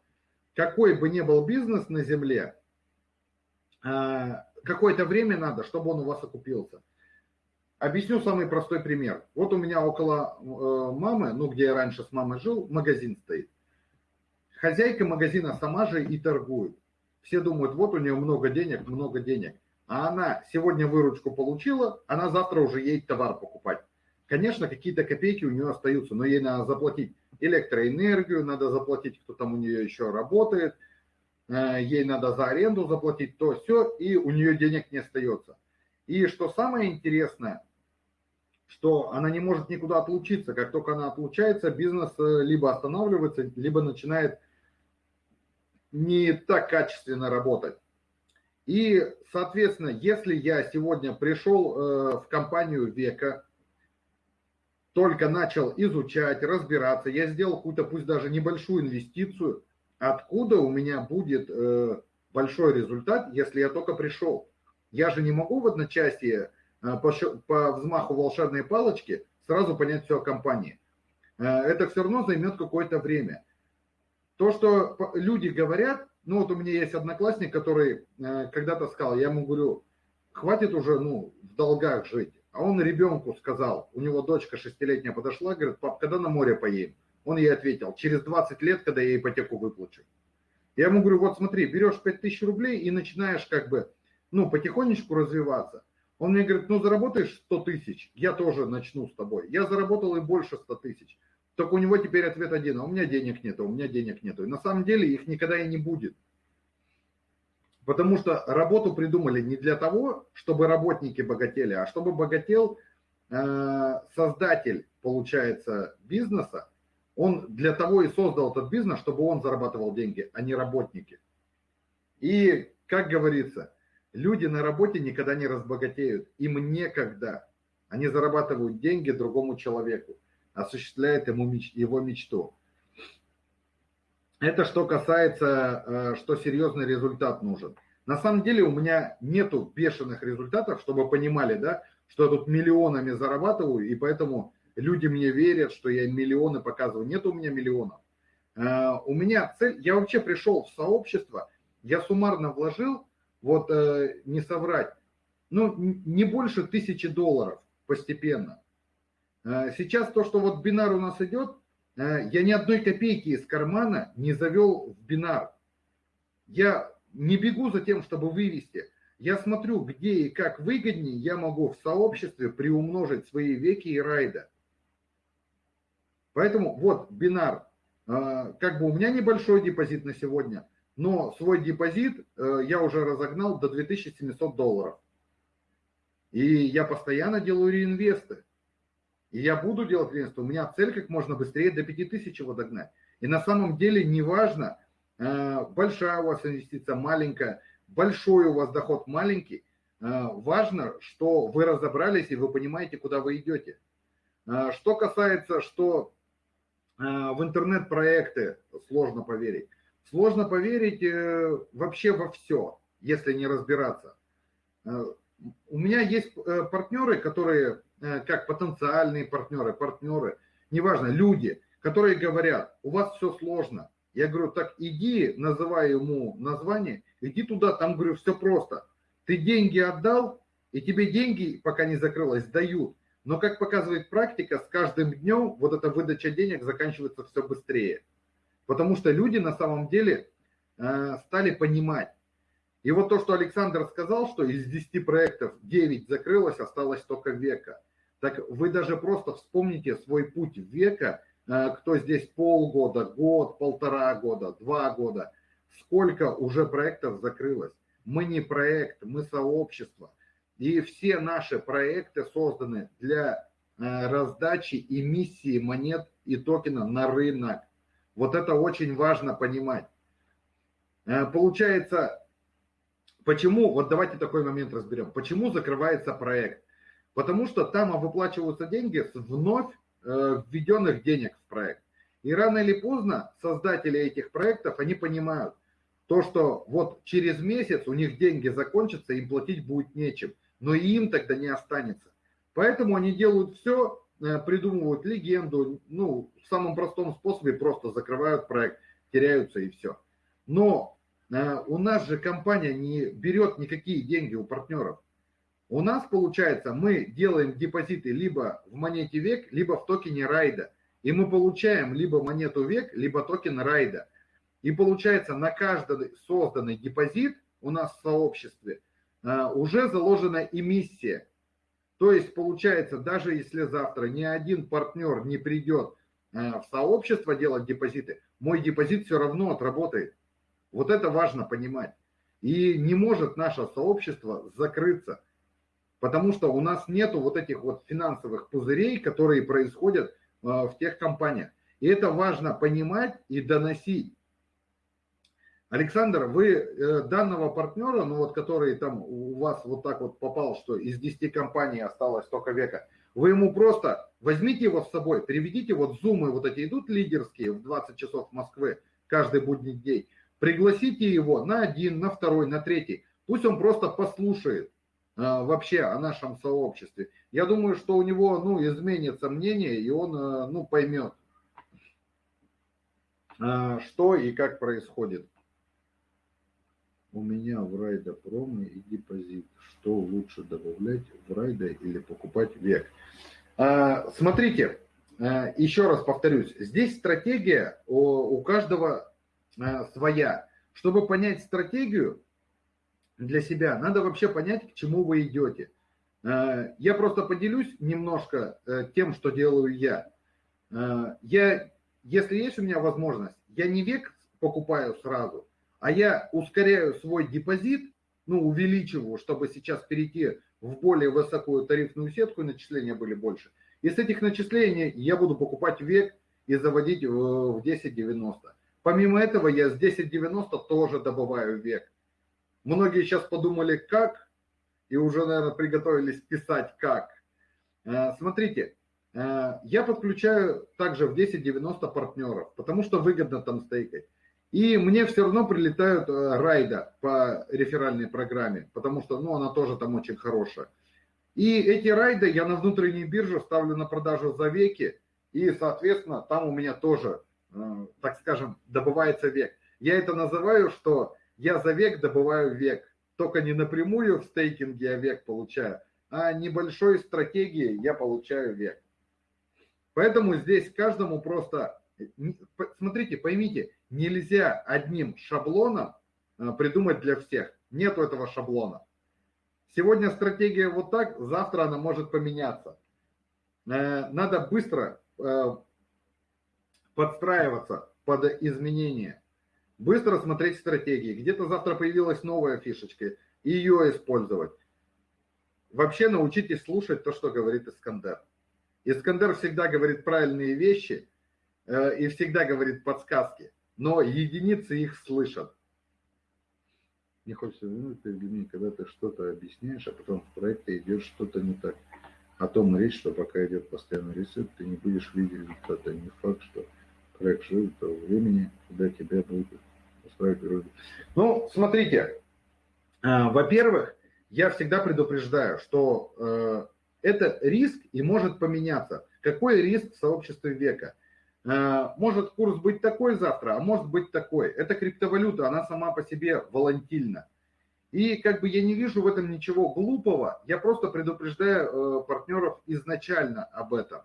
Какой бы ни был бизнес на земле, какое-то время надо, чтобы он у вас окупился. Объясню самый простой пример. Вот у меня около э, мамы, ну, где я раньше с мамой жил, магазин стоит. Хозяйка магазина сама же и торгует. Все думают, вот у нее много денег, много денег. А она сегодня выручку получила, она завтра уже едет товар покупать. Конечно, какие-то копейки у нее остаются, но ей надо заплатить электроэнергию, надо заплатить, кто там у нее еще работает – Э, ей надо за аренду заплатить, то все, и у нее денег не остается. И что самое интересное, что она не может никуда отлучиться. Как только она отлучается, бизнес э, либо останавливается, либо начинает не так качественно работать. И, соответственно, если я сегодня пришел э, в компанию века, только начал изучать, разбираться, я сделал какую-то, пусть даже небольшую инвестицию, откуда у меня будет э, большой результат, если я только пришел? Я же не могу в одночасье э, по, по взмаху волшебной палочки сразу понять все о компании. это все равно займет какое-то время. То, что люди говорят, ну вот у меня есть одноклассник, который когда-то сказал, я ему говорю, хватит уже ну, в долгах жить. А он ребенку сказал, у него дочка шестилетняя подошла, говорит, пап, когда на море поедем? Он ей ответил, через 20 лет, когда я ипотеку выплачу. Я ему говорю, вот смотри, берешь 5000 рублей и начинаешь как бы, ну, потихонечку развиваться. Он мне говорит, ну, заработаешь 100 тысяч, я тоже начну с тобой. Я заработал и больше 100 тысяч. Только у него теперь ответ один, а у меня денег нет, у меня денег нету. И на самом деле их никогда и не будет. Потому что работу придумали не для того, чтобы работники богатели, а чтобы богател э, создатель, получается, бизнеса. Он для того и создал этот бизнес, чтобы он зарабатывал деньги, а не работники. И, как говорится, люди на работе никогда не разбогатеют. Им некогда. Они зарабатывают деньги другому человеку, осуществляют ему меч, его мечту. Это что касается, э, что серьезный результат нужен. На самом деле у меня нету бешеных результатов, чтобы понимали, да, что я тут миллионами зарабатываю, и поэтому люди мне верят, что я миллионы показываю. Нет у меня миллионов. Э, у меня цель, я вообще пришел в сообщество, я суммарно вложил, вот э, не соврать, ну, не больше тысячи долларов постепенно. Сейчас то, что вот бинар у нас идет, Э, я ни одной копейки из кармана не завел в бинар. Я не бегу за тем, чтобы вывести. Я смотрю, где и как выгоднее я могу в сообществе приумножить свои веки и райда. Поэтому вот бинар. Э, как бы у меня небольшой депозит на сегодня, но свой депозит э, я уже разогнал до 2700 долларов. И я постоянно делаю реинвесты. И я буду делать реинвестицию. У меня цель как можно быстрее до 5000 его догнать. И на самом деле неважно, э, большая у вас инвестиция, маленькая, большой у вас доход, маленький. Важно, что вы разобрались и вы понимаете, куда вы идете. Что касается, что в интернет-проекты сложно поверить. Сложно поверить вообще во все, если не разбираться. У меня есть партнеры, которые Э, как потенциальные партнеры, партнеры, неважно, люди, которые говорят, у вас все сложно. Я говорю, так иди, называю ему название, иди туда, там, говорю, все просто. Ты деньги отдал, и тебе деньги, пока не закрылось, дают. Но, как показывает практика, с каждым днем вот эта выдача денег заканчивается все быстрее. Потому что люди на самом деле э, стали понимать. И вот то, что Александр сказал, что из 10 проектов 9 закрылось, осталось только века. Так вы даже просто вспомните свой путь века, э, кто здесь полгода, год, полтора года, два года, сколько уже проектов закрылось. Мы не проект, мы сообщество. И все наши проекты созданы для э, раздачи эмиссии монет и токена на рынок. Вот это очень важно понимать. Э, получается, почему, вот давайте такой момент разберем, почему закрывается проект? Потому что там выплачиваются деньги с вновь э, введенных денег в проект. И рано или поздно создатели этих проектов, они понимают, то, что вот через месяц у них деньги закончатся, им платить будет нечем, но и им тогда не останется. Поэтому они делают все, э, придумывают легенду, ну, в самом простом способе просто закрывают проект, теряются и все. Но э, у нас же компания не берет никакие деньги у партнеров. У нас получается, мы делаем депозиты либо в монете век, либо в токене райда. И мы получаем либо монету век, либо токен райда. И получается, на каждый созданный депозит у нас в сообществе уже заложена эмиссия. То есть получается, даже если завтра ни один партнер не придет а, в сообщество делать депозиты, мой депозит все равно отработает. Вот это важно понимать. И не может наше сообщество закрыться. Потому что у нас нету вот этих вот финансовых пузырей, которые происходят э, в тех компаниях. И это важно понимать и доносить. Александр, вы э, данного партнера, ну вот который там у вас вот так вот попал, что из 10 компаний осталось только века, вы ему просто возьмите его с собой, переведите вот зумы, вот эти идут лидерские в 20 часов Москвы каждый будний день, пригласите его на один, на второй, на третий, пусть он просто послушает, а, вообще о нашем сообществе. Я думаю, что у него ну, изменится мнение, и он э, ну, поймет, а, что и как происходит. У меня в Райда промо и депозит. Что лучше добавлять в Райда или покупать век? А, смотрите, а, еще раз повторюсь. Здесь стратегия у каждого своя. Чтобы понять стратегию для себя, надо вообще понять, к чему вы идете. Я просто поделюсь немножко э, тем, что делаю я. Я, если есть у меня возможность, я не век покупаю сразу, а я ускоряю свой депозит, ну, увеличиваю, чтобы сейчас перейти в более высокую тарифную сетку, и начисления были больше. И с этих начислений я буду покупать век и заводить в 10.90. Помимо этого, я с 10.90 тоже добываю век. Многие сейчас подумали, как, и уже, наверное, приготовились писать, как. Э, смотрите, э, я подключаю также в 10.90 партнеров, потому что выгодно там стейкать. И мне все равно прилетают э, райда по реферальной программе, потому что ну, она тоже там очень хорошая. И эти райды я на внутренней бирже ставлю на продажу за веки, и, соответственно, там у меня тоже, э, так скажем, добывается век. Я это называю, что я за век добываю век. Только не напрямую в стейкинге я век получаю, а небольшой стратегией я получаю век. Поэтому здесь каждому просто, смотрите, поймите, нельзя одним шаблоном э, придумать для всех. Нету этого шаблона. Сегодня стратегия вот так, завтра она может поменяться. Э, надо быстро э, подстраиваться под изменения. Быстро смотреть стратегии. Где-то завтра появилась новая фишечка, и ее использовать. Вообще научитесь слушать то, что говорит Искандер. Искандер всегда говорит правильные вещи и всегда говорит подсказки но единицы их слышат. Не хочется вернуть Евгений, когда ты что-то объясняешь, а потом в проекте идет что-то не так. О том речь, что пока идет постоянный ресет, ты не будешь видеть результата. Не факт, что проект живет того времени, когда тебя будут устраивать природу. Ну, смотрите, а, во-первых, я всегда предупреждаю, что э, это риск и может поменяться. Какой риск в сообществе века? Э, может курс быть такой завтра, а может быть такой. Это криптовалюта, она сама по себе волатильна. И как бы я не вижу в этом ничего глупого, я просто предупреждаю э, партнеров изначально об этом.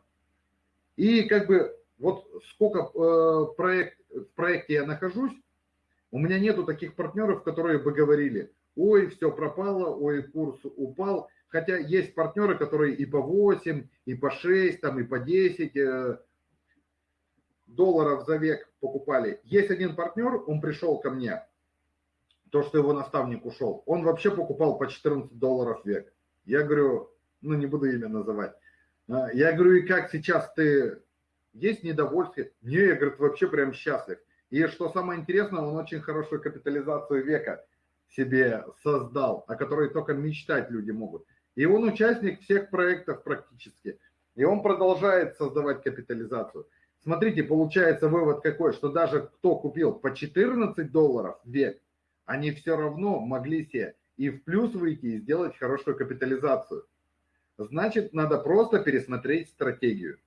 И как бы вот сколько э, проект, в проекте я нахожусь, у меня нету таких партнеров, которые бы говорили, ой, все пропало, ой, курс упал. Хотя есть партнеры, которые и по 8, и по 6, там, и по 10 долларов за век покупали. Есть один партнер, он пришел ко мне, то, что его наставник ушел, он вообще покупал по 14 долларов век. Я говорю, ну не буду имя называть. А, я говорю, и как сейчас ты, есть недовольствие? Не, я, говорю, вообще прям счастлив. И что самое интересное, он очень хорошую капитализацию века себе создал, о которой только мечтать люди могут. И он участник всех проектов практически. И он продолжает создавать капитализацию. Смотрите, получается вывод какой, что даже кто купил по 14 долларов век, они все равно могли себе и в плюс выйти и сделать хорошую капитализацию. Значит, надо просто пересмотреть стратегию.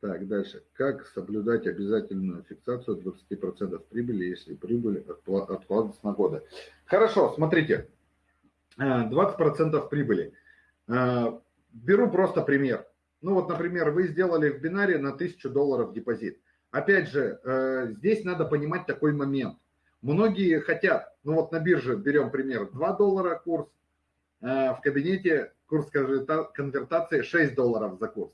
Так, дальше. Как соблюдать обязательную фиксацию 20% прибыли, если прибыль откладывается на годы? Хорошо, смотрите. 20% э, прибыли. Э, беру просто пример. Ну вот, например, вы сделали в бинаре на 1000 долларов депозит. Опять же, э, здесь надо понимать такой момент. Многие хотят, ну вот на бирже берем пример, 2 доллара курс, э, в кабинете курс конвертации 6 долларов за курс.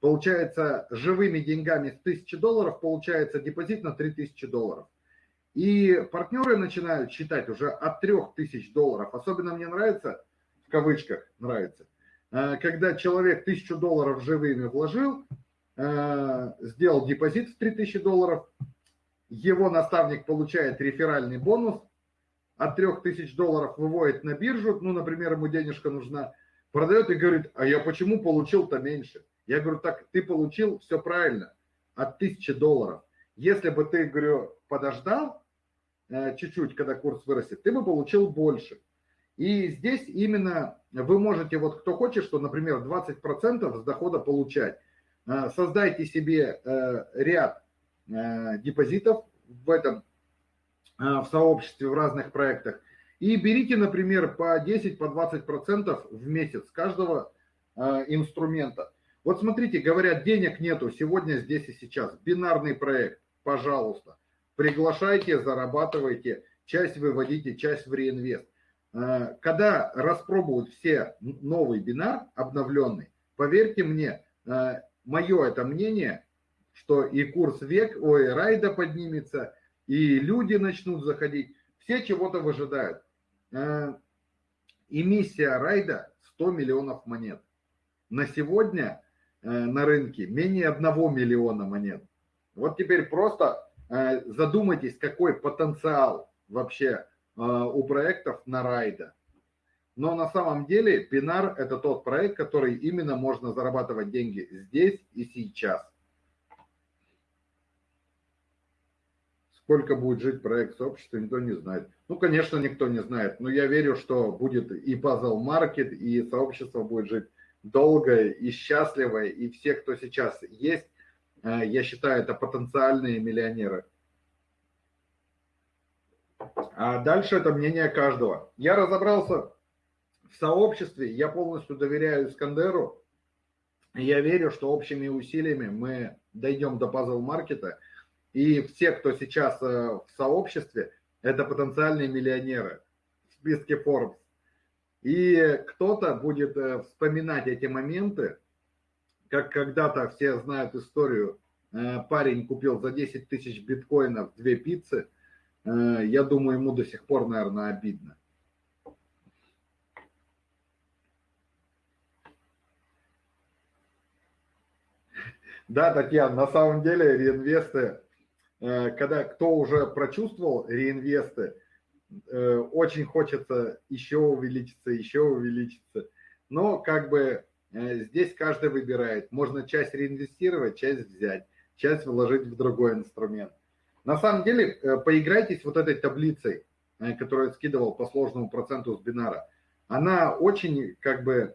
Получается, живыми деньгами с 1000 долларов получается депозит на 3000 долларов. И партнеры начинают считать уже от 3000 долларов. Особенно мне нравится, в кавычках нравится, когда человек тысячу долларов живыми вложил, э, сделал депозит в 3000 долларов, его наставник получает реферальный бонус, от 3000 долларов выводит на биржу, ну, например, ему денежка нужна, продает и говорит, а я почему получил-то меньше? Я говорю, так ты получил все правильно, от 1000 долларов. Если бы ты, говорю, подождал э, чуть-чуть, когда курс вырастет, ты бы получил больше. И здесь именно вы можете, вот кто хочет, что, например, 20% с дохода получать, создайте себе ряд депозитов в этом, в сообществе, в разных проектах, и берите, например, по 10, по 20% в месяц каждого инструмента. Вот смотрите, говорят, денег нету сегодня, здесь и сейчас. Бинарный проект, пожалуйста. Приглашайте, зарабатывайте, часть выводите, часть в реинвест. Э, когда распробуют все новый бинар, обновленный, поверьте мне, э, мое это мнение, что и курс век, ой, райда поднимется, и люди начнут заходить, все чего-то выжидают. Э, эмиссия райда 100 миллионов монет. На сегодня на рынке менее 1 миллиона монет. Вот теперь просто задумайтесь, какой потенциал вообще у проектов на райда. Но на самом деле Бинар это тот проект, который именно можно зарабатывать деньги здесь и сейчас. Сколько будет жить проект сообщества, никто не знает. Ну, конечно, никто не знает, но я верю, что будет и Puzzle Market, и сообщество будет жить долго и счастливо, и все, кто сейчас есть, э, я считаю, это потенциальные миллионеры. А дальше это мнение каждого. Я разобрался в сообществе, я полностью доверяю Искандеру. Я верю, что общими усилиями мы дойдем до пазл-маркета. И все, кто сейчас э, в сообществе, это потенциальные миллионеры в списке Forbes. И кто-то будет э, вспоминать эти моменты, как когда-то все знают историю, э, парень купил за 10 тысяч биткоинов две пиццы – я думаю, ему до сих пор, наверное, обидно. Да, Татьяна, на самом деле реинвесты, э, когда кто уже прочувствовал реинвесты, э, очень хочется еще увеличиться, еще увеличиться. Но как бы здесь каждый выбирает. Можно часть реинвестировать, часть взять, часть вложить в другой инструмент. На самом деле, э, поиграйтесь вот этой таблицей, э, которую я скидывал по сложному проценту с бинара. Она очень, как бы,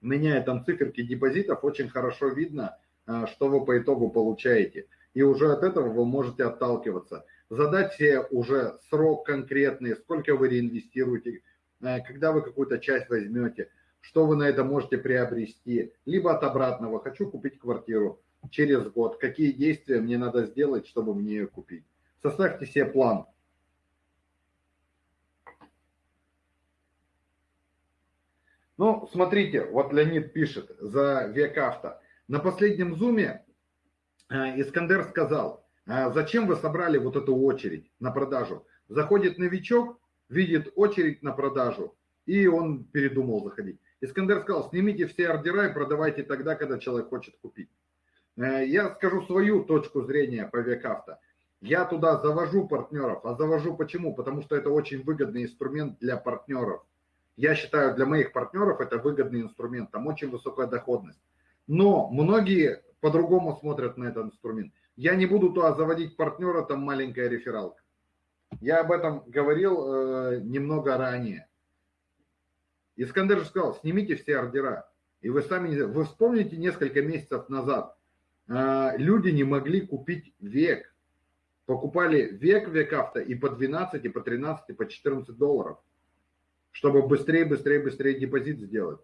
меняет там циферки депозитов, очень хорошо видно, э, что вы по итогу получаете. И уже от этого вы можете отталкиваться. Задать себе уже срок конкретный, сколько вы реинвестируете, когда вы какую-то часть возьмете, что вы на это можете приобрести. Либо от обратного, хочу купить квартиру через год, какие действия мне надо сделать, чтобы мне ее купить. Составьте себе план. Ну, смотрите, вот Леонид пишет за век авто. На последнем зуме э, Искандер сказал, «А зачем вы собрали вот эту очередь на продажу? Заходит новичок, видит очередь на продажу, и он передумал заходить. Искандер сказал, снимите все ордера и продавайте тогда, когда человек хочет купить. Э, я скажу свою точку зрения по векавто. Я туда завожу партнеров. А завожу почему? Потому что это очень выгодный инструмент для партнеров. Я считаю, для моих партнеров это выгодный инструмент. Там очень высокая доходность. Но многие по-другому смотрят на этот инструмент. Я не буду туда заводить партнера, там маленькая рефералка. Я об этом говорил э, немного ранее. Искандер же сказал, снимите все ордера. И вы сами, вы вспомните несколько месяцев назад, люди не могли купить век. Покупали век век авто и по 12, и по 13, и по 14 долларов, чтобы быстрее, быстрее, быстрее депозит сделать.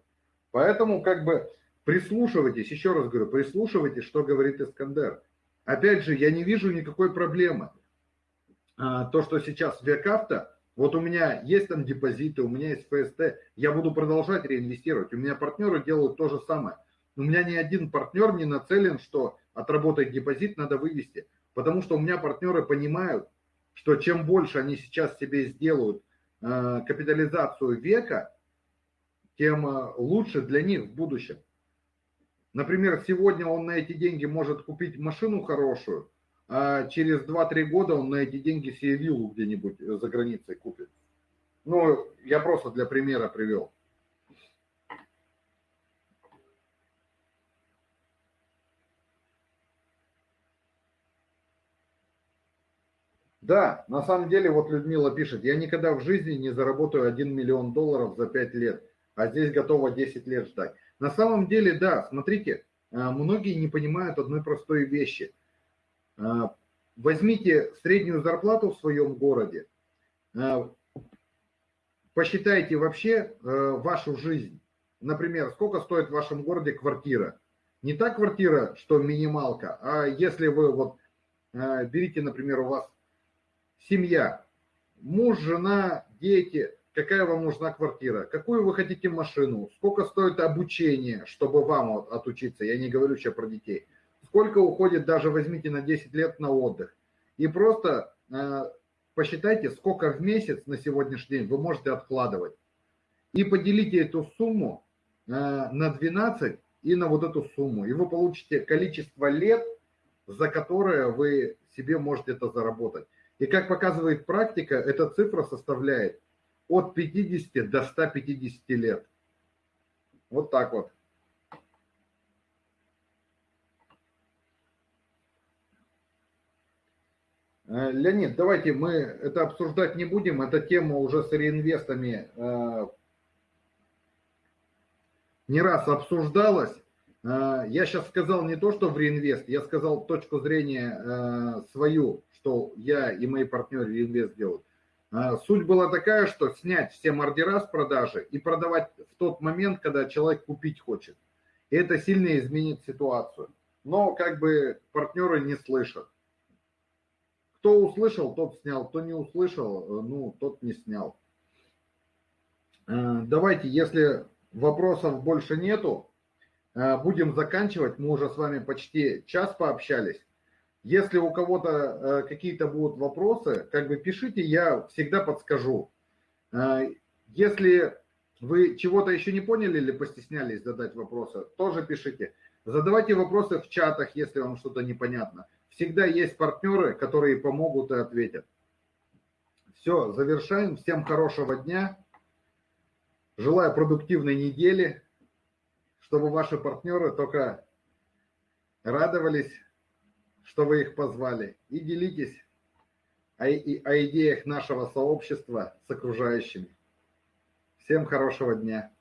Поэтому как бы прислушивайтесь, еще раз говорю, прислушивайтесь, что говорит Искандер. Опять же, я не вижу никакой проблемы. А, то, что сейчас век авто, вот у меня есть там депозиты, у меня есть ФСТ, я буду продолжать реинвестировать. У меня партнеры делают то же самое. У меня ни один партнер не нацелен, что отработать депозит надо вывести. Потому что у меня партнеры понимают, что чем больше они сейчас себе сделают э, капитализацию века, тем э, лучше для них в будущем. Например, сегодня он на эти деньги может купить машину хорошую, а через 2-3 года он на эти деньги себе виллу где-нибудь за границей купит. Ну, я просто для примера привел. Да, на самом деле, вот Людмила пишет, я никогда в жизни не заработаю 1 миллион долларов за 5 лет, а здесь готова 10 лет ждать. На самом деле, да, смотрите, многие не понимают одной простой вещи. Возьмите среднюю зарплату в своем городе, посчитайте вообще вашу жизнь. Например, сколько стоит в вашем городе квартира? Не та квартира, что минималка, а если вы вот берите, например, у вас семья, муж, жена, дети, какая вам нужна квартира, какую вы хотите машину, сколько стоит обучение, чтобы вам отучиться, я не говорю сейчас про детей, сколько уходит, даже возьмите на 10 лет на отдых. И просто э, посчитайте, сколько в месяц на сегодняшний день вы можете откладывать. И поделите эту сумму э, на 12 и на вот эту сумму. И вы получите количество лет, за которое вы себе можете это заработать. И как показывает практика, эта цифра составляет от 50 до 150 лет. Вот так вот. Э, Леонид, давайте мы это обсуждать не будем. Эта тема уже с реинвестами э, не раз обсуждалась. Э, я сейчас сказал не то, что в реинвест, я сказал точку зрения свою, что я и мои партнеры реинвест делают. Суть была такая, что снять все ордера с продажи и продавать в тот момент, когда человек купить хочет. И это сильно изменит ситуацию. Но как бы партнеры не слышат. Кто услышал, тот снял. Кто не услышал, э, ну, тот не снял. Э, давайте, если вопросов больше нету, э, будем заканчивать. Мы уже с вами почти час пообщались. Если у кого-то какие-то будут вопросы, как бы пишите, я всегда подскажу. Если вы чего-то еще не поняли или постеснялись задать вопросы, тоже пишите. Задавайте вопросы в чатах, если вам что-то непонятно. Всегда есть партнеры, которые помогут и ответят. Все, завершаем. Всем хорошего дня. Желаю продуктивной недели, чтобы ваши партнеры только радовались, что вы их позвали. И делитесь о, о идеях нашего сообщества с окружающими. Всем хорошего дня.